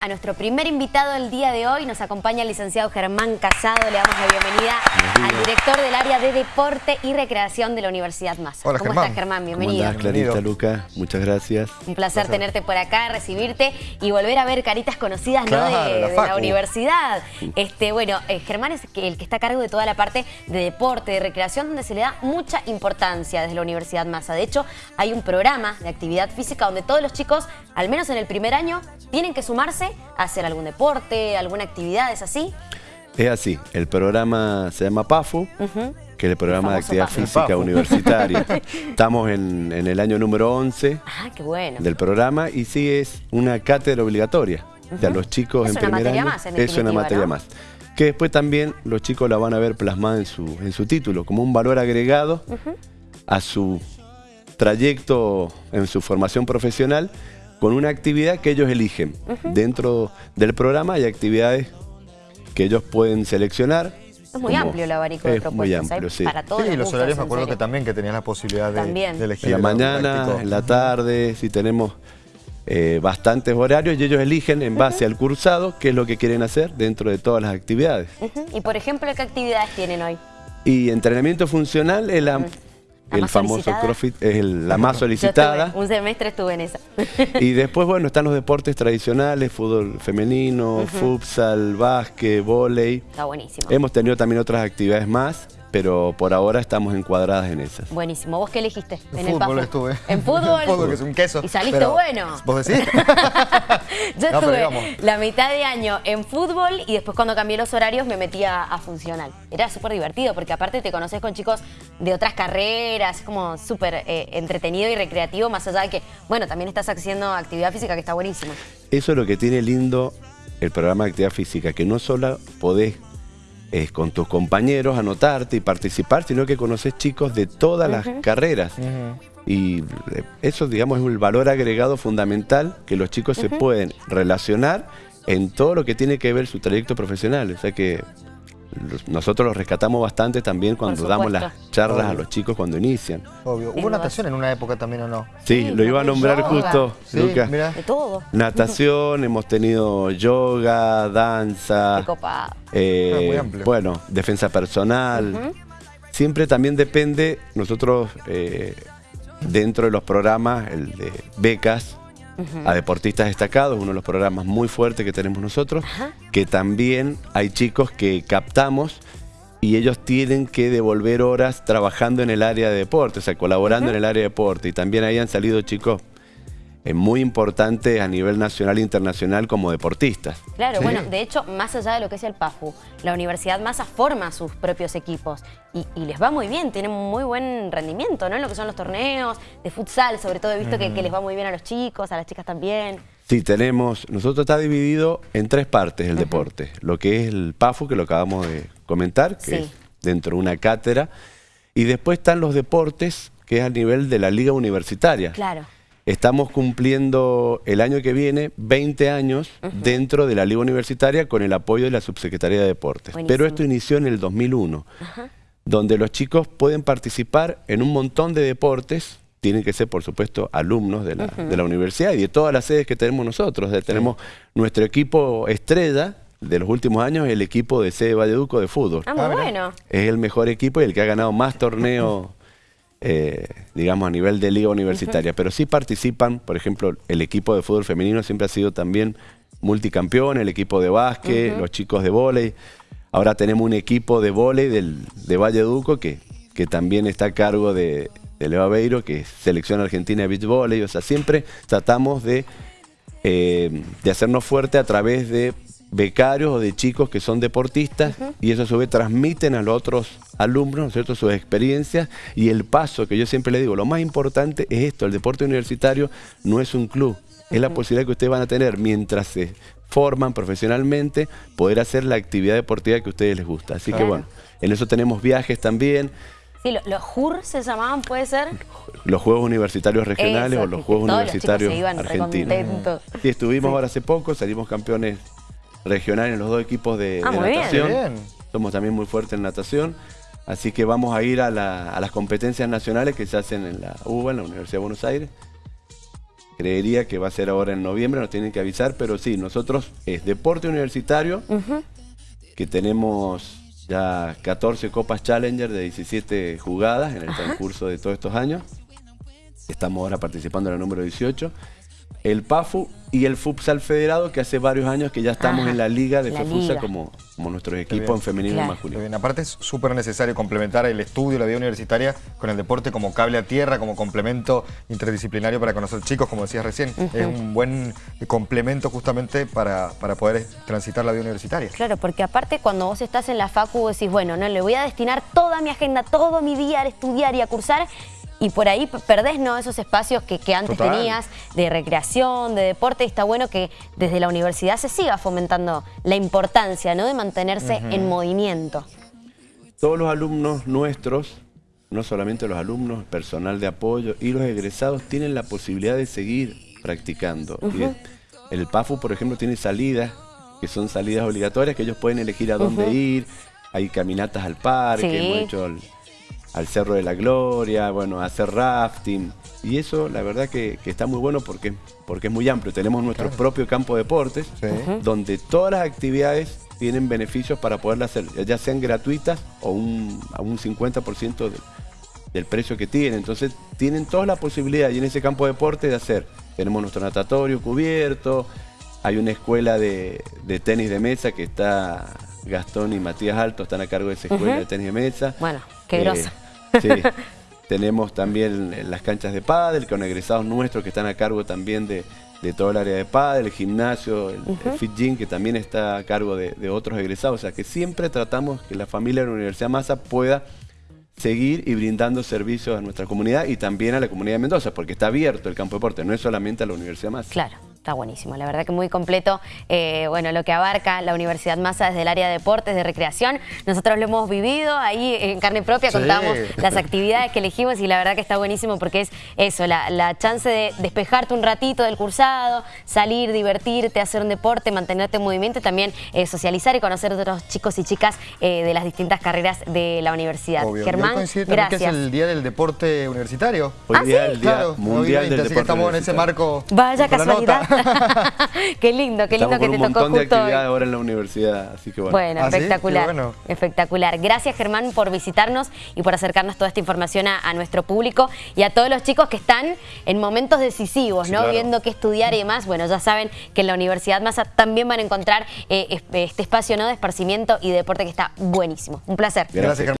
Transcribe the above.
A nuestro primer invitado del día de hoy nos acompaña el licenciado Germán Casado. Le damos la bienvenida al director del área de Deporte y Recreación de la Universidad Massa. Hola, ¿Cómo Germán. estás, Germán? Bienvenido. ¿Cómo andás, Clarita, Luca? Muchas gracias. Un placer tenerte por acá, recibirte y volver a ver caritas conocidas de, la de la Facu. universidad. Este, bueno, eh, Germán es el que está a cargo de toda la parte de deporte, de recreación, donde se le da mucha importancia desde la Universidad Massa. De hecho, hay un programa de actividad física donde todos los chicos, al menos en el primer año, tienen que sumarse hacer algún deporte, alguna actividad, ¿es así? Es así, el programa se llama PAFU, que es el programa de actividad física universitaria. Estamos en, en el año número 11 Ah, qué bueno. del programa y sí es una cátedra obligatoria. O sea, los chicos Es en primer año más, en es una materia ¿no? más. Que después también los chicos la van a ver plasmada en su, en su título, como un valor agregado a su trayecto en su formación profesional con una actividad que ellos eligen. Dentro del programa hay actividades que ellos pueden seleccionar. Es muy como- amplio el abanico de es propuestas. muy ¿eh? amplio, sí. Para todos Sí, y los horarios me acuerdo serio. que también que tenías la posibilidad de, elegir. En la mañana, práctico. en la tarde, si tenemos eh, bastantes horarios y ellos eligen en base al cursado qué es lo que quieren hacer dentro de todas las actividades. Y por ejemplo, ¿qué actividades tienen hoy? Y entrenamiento funcional es la, La el famoso solicitada. CrossFit, es el- la más Yo solicitada. estuve, un semestre estuve en esa. Y después, bueno, están los deportes tradicionales, fútbol femenino, futsal, básquet, vóley. Está buenísimo. Hemos tenido también otras actividades más, pero por ahora estamos encuadradas en esas. Buenísimo. ¿Vos qué elegiste? En fútbol estuve. ¿En fútbol? En fútbol, que es un queso. ¿Y saliste pero- bueno? ¿Vos decís? Yo No, estuve la mitad de año en fútbol y después cuando cambié los horarios me metí a, a funcional. Era súper divertido porque aparte te conoces con chicos de otras carreras, es como súper eh, entretenido y recreativo, más allá de que, bueno, también estás haciendo actividad física que está buenísimo. Eso es lo que tiene lindo el programa de actividad física, que no solo podés eh, con tus compañeros anotarte y participar, sino que conoces chicos de todas las carreras. Y eh, eso, digamos, es un valor agregado fundamental que los chicos se pueden relacionar en todo lo que tiene que ver su trayecto profesional. O sea que nosotros los rescatamos bastante también cuando damos las charlas a los chicos cuando inician. Obvio. ¿Hubo natación en una época también o no? Sí, Sí, lo iba a nombrar yoga. justo, Sí, Lucas. De todo. Natación, hemos tenido yoga, danza, Qué copado. eh, Ah, muy amplio. bueno, defensa personal. Siempre también depende, nosotros eh, dentro de los programas, el de becas a deportistas destacados, uno de los programas muy fuertes que tenemos nosotros, que también hay chicos que captamos y ellos tienen que devolver horas trabajando en el área de deporte, o sea, colaborando en el área de deporte. Y también ahí han salido chicos muy importantes a nivel nacional e internacional como deportistas. Claro, Sí. bueno, de hecho, más allá de lo que es el PAFU, la Universidad Massa forma sus propios equipos y, y les va muy bien, tienen muy buen rendimiento, ¿no? En lo que son los torneos, de futsal, sobre todo he visto que, que les va muy bien a los chicos, a las chicas también. Sí, tenemos, nosotros está dividido en tres partes el deporte. Lo que es el PAFU, que lo acabamos de comentar, que Sí. es dentro de una cátedra. Y después están los deportes, que es a nivel de la liga universitaria. Claro. Estamos cumpliendo el año que viene 20 años dentro de la liga universitaria con el apoyo de la Subsecretaría de Deportes. Buenísimo. Pero esto inició en el 2001, donde los chicos pueden participar en un montón de deportes. Tienen que ser, por supuesto, alumnos de la, de la universidad y de todas las sedes que tenemos nosotros. Tenemos nuestro equipo estrella de los últimos años, el equipo de sede Valleduco de fútbol. Ah, muy bueno. Es el mejor equipo y el que ha ganado más torneos, eh, digamos, a nivel de liga universitaria. Pero sí participan, por ejemplo, el equipo de fútbol femenino siempre ha sido también multicampeón, el equipo de básquet, los chicos de vóley. Ahora tenemos un equipo de vóley del, de Valleduco que, que también está a cargo de, de Leo Aveiro, que es selección argentina de beach volley. O sea, siempre tratamos de, eh, de hacernos fuerte a través de becarios o de chicos que son deportistas y eso a su vez transmiten a los otros alumnos, ¿no es cierto?, sus experiencias y el paso que yo siempre le digo, lo más importante es esto, el deporte universitario no es un club, es la posibilidad que ustedes van a tener mientras se forman profesionalmente, poder hacer la actividad deportiva que a ustedes les gusta. Así que bueno, en eso tenemos viajes también, Sí, lo- los JUR se llamaban, ¿puede ser? los Juegos Universitarios Regionales Eso, o los Juegos los Universitarios iban Argentinos. Sí, estuvimos ahora hace poco, salimos campeones regionales en los dos equipos de, Ah, de muy bien. natación. Bien. Somos también muy fuertes en natación. Así que vamos a ir a, la- a las competencias nacionales que se hacen en la UBA, en la Universidad de Buenos Aires. creería que va a ser ahora en noviembre, nos tienen que avisar, pero sí, nosotros es deporte universitario, que tenemos ya 14 Copas Challenger de 17 jugadas en el transcurso de todos estos años. Estamos ahora participando en el número 18 el PAFU y el Futsal Federado, que hace varios años que ya estamos Ajá, en la liga de FEFUSA como, como nuestros equipos en femenino Claro. y masculino. bien. Aparte es súper necesario complementar el estudio, la vida universitaria con el deporte como cable a tierra, como complemento interdisciplinario para conocer chicos, como decías recién. Es un buen complemento justamente para, para poder transitar la vida universitaria. Claro, porque aparte cuando vos estás en la facu decís, bueno, no le voy a destinar toda mi agenda, todo mi día a estudiar y a cursar y por ahí perdés ¿no? esos espacios que, que antes Total. tenías de recreación, de deporte y está bueno que desde la universidad se siga fomentando la importancia ¿no? de mantenerse en movimiento. Todos los alumnos nuestros, no solamente los alumnos, personal de apoyo y los egresados tienen la posibilidad de seguir practicando. El PAFU, por ejemplo, tiene salidas, que son salidas obligatorias, que ellos pueden elegir a dónde ir. Hay caminatas al parque, Sí. hemos hecho al, al Cerro de la Gloria, bueno, hacer rafting. Y eso, la verdad que, que está muy bueno porque, porque es muy amplio. Tenemos nuestro propio campo de deportes, Sí. donde todas las actividades tienen beneficios para poderlas hacer, ya sean gratuitas o un, a un 50% del, del precio que tienen. Entonces tienen toda la posibilidad y en ese campo de deporte de hacer. Tenemos nuestro natatorio cubierto, hay una escuela de, de tenis de mesa que está Gastón y Matías Alto, están a cargo de esa escuela de tenis de mesa. Bueno, qué Eh, grosa. Sí. Tenemos también las canchas de pádel con egresados nuestros que están a cargo también de, de todo el área de pádel, el gimnasio, el, el fit gym que también está a cargo de, de otros egresados. O sea que siempre tratamos que la familia de la Universidad Massa pueda seguir y brindando servicios a nuestra comunidad y también a la comunidad de Mendoza, porque está abierto el campo de deporte, no es solamente a la Universidad Massa. Claro, está buenísimo. La verdad que muy completo, eh, bueno, lo que abarca la Universidad Massa desde el área de deportes, de recreación. Nosotros lo hemos vivido ahí en carne propia, Sí. contamos las actividades que elegimos y la verdad que está buenísimo porque es eso, la, la chance de despejarte un ratito del cursado, salir, divertirte, hacer un deporte, mantenerte en movimiento y también eh, socializar y conocer otros chicos y chicas eh, de las distintas carreras de la universidad. Obvio. Germán, coincide también que gracias. es el Día del Deporte Universitario. Hoy ¿Ah, día sí? es el Día Claro, Mundial hoy 20, del así Deporte que estamos en ese marco. Vaya casualidad. qué lindo, qué lindo Estamos que te un tocó montón de justo hoy. actividades ahora en la universidad, así que bueno. Bueno, ¿Ah, espectacular. Bueno. Espectacular. Gracias, Germán, por visitarnos y por acercarnos toda esta información a, a nuestro público y a todos los chicos que están en momentos decisivos, Sí, ¿no? claro. Viendo qué estudiar y demás. Bueno, ya saben que en la Universidad Massa también van a encontrar eh, es- este espacio ¿no? de esparcimiento y de deporte que está buenísimo. Un placer. Gracias, Germán.